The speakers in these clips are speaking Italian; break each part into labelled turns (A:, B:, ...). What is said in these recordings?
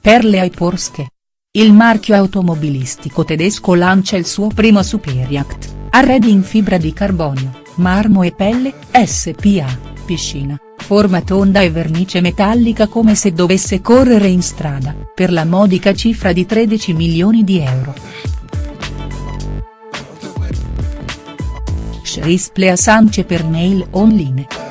A: perle ai Porsche. Il marchio automobilistico tedesco lancia il suo primo superyacht, arredi in fibra di carbonio, marmo e pelle, SPA, piscina, forma tonda e vernice metallica come se dovesse correre in strada, per la modica cifra di 13 milioni di euro. Schrisple a Sance per mail online.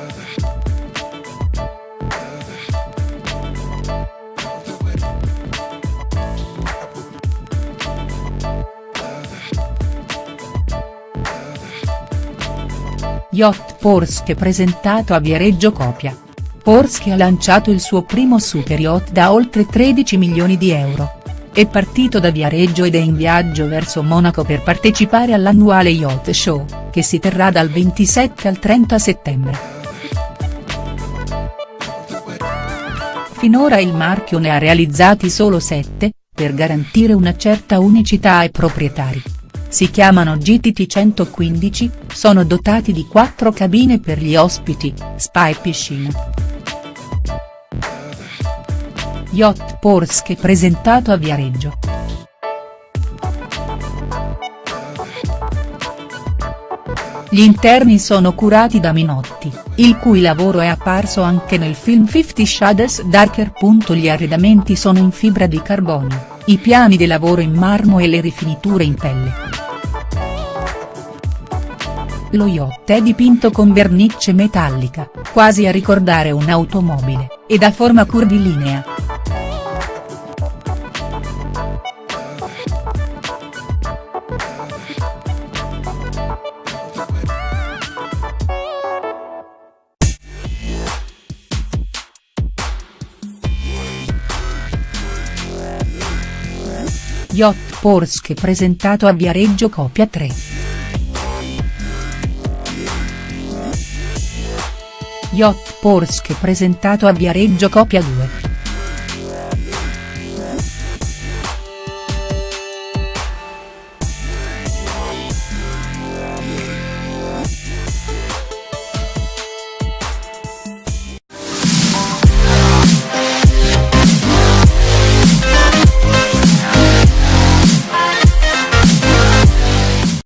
A: Yacht Porsche presentato a Viareggio Copia. Porsche ha lanciato il suo primo super yacht da oltre 13 milioni di euro. È partito da Viareggio ed è in viaggio verso Monaco per partecipare all'annuale Yacht Show, che si terrà dal 27 al 30 settembre. Finora il marchio ne ha realizzati solo 7, per garantire una certa unicità ai proprietari si chiamano GTT 115, sono dotati di quattro cabine per gli ospiti, spa e piscina. Yacht Porsche presentato a Viareggio. Gli interni sono curati da Minotti, il cui lavoro è apparso anche nel film Fifty Shades Darker. Gli arredamenti sono in fibra di carbonio, i piani di lavoro in marmo e le rifiniture in pelle. Lo yacht è dipinto con vernice metallica, quasi a ricordare un'automobile, ed ha forma curvilinea. Yacht Porsche presentato a Viareggio Copia 3. Yacht Porsche presentato a Viareggio Copia 2.